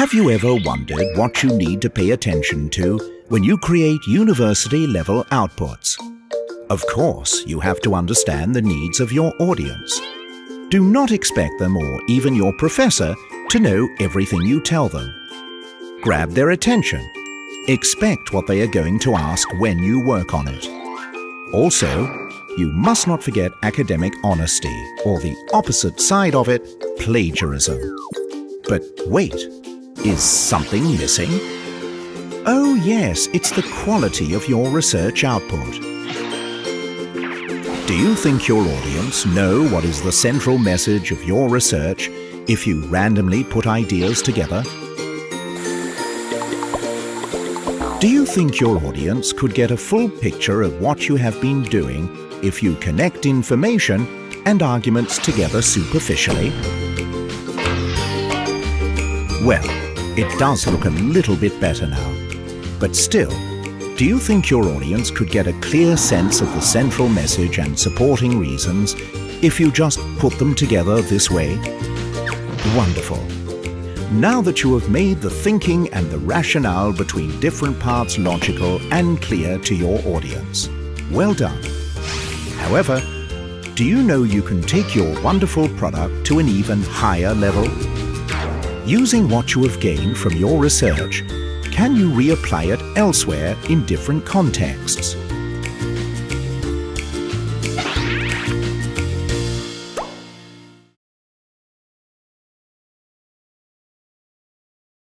Have you ever wondered what you need to pay attention to when you create university-level outputs? Of course, you have to understand the needs of your audience. Do not expect them or even your professor to know everything you tell them. Grab their attention. Expect what they are going to ask when you work on it. Also, you must not forget academic honesty, or the opposite side of it, plagiarism. But wait, is something missing? Oh yes, it's the quality of your research output. Do you think your audience know what is the central message of your research if you randomly put ideas together? Do you think your audience could get a full picture of what you have been doing if you connect information and arguments together superficially? Well, it does look a little bit better now. But still, do you think your audience could get a clear sense of the central message and supporting reasons if you just put them together this way? Wonderful. Now that you have made the thinking and the rationale between different parts logical and clear to your audience, well done. However, do you know you can take your wonderful product to an even higher level? Using what you have gained from your research, can you reapply it elsewhere in different contexts?